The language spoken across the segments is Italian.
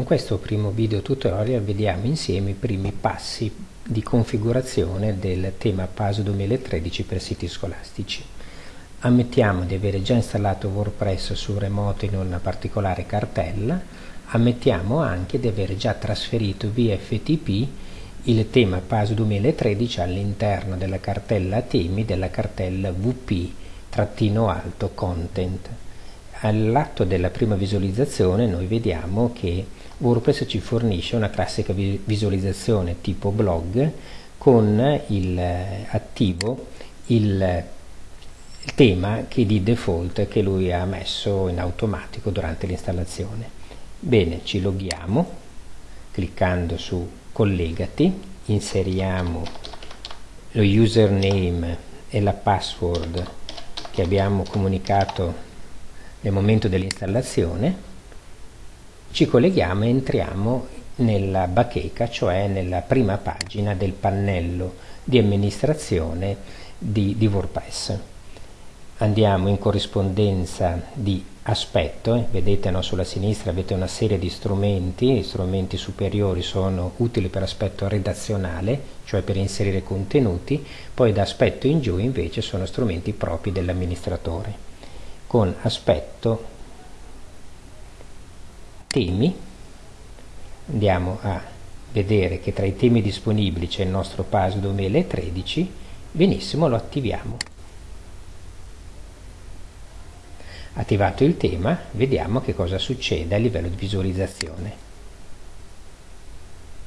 Con questo primo video tutorial vediamo insieme i primi passi di configurazione del tema PASO 2013 per siti scolastici. Ammettiamo di avere già installato WordPress su remoto in una particolare cartella, ammettiamo anche di avere già trasferito via FTP il tema PASO 2013 all'interno della cartella temi della cartella VP-alto content all'atto della prima visualizzazione noi vediamo che WordPress ci fornisce una classica visualizzazione tipo blog con il, eh, attivo il, tema che di default che lui ha messo in automatico durante l'installazione. Bene, ci loghiamo cliccando su collegati, inseriamo lo username e la password che abbiamo comunicato nel momento dell'installazione ci colleghiamo e entriamo nella bacheca, cioè nella prima pagina del pannello di amministrazione di, di WordPress. Andiamo in corrispondenza di aspetto, eh, vedete no, sulla sinistra avete una serie di strumenti, gli strumenti superiori sono utili per aspetto redazionale, cioè per inserire contenuti, poi da aspetto in giù invece sono strumenti propri dell'amministratore con aspetto temi andiamo a vedere che tra i temi disponibili c'è il nostro PAS 2013 benissimo lo attiviamo. Attivato il tema vediamo che cosa succede a livello di visualizzazione.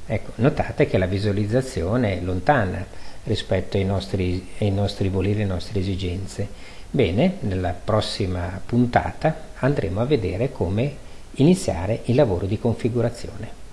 Ecco notate che la visualizzazione è lontana rispetto ai nostri, ai nostri voleri, alle nostre esigenze. Bene, nella prossima puntata andremo a vedere come iniziare il lavoro di configurazione.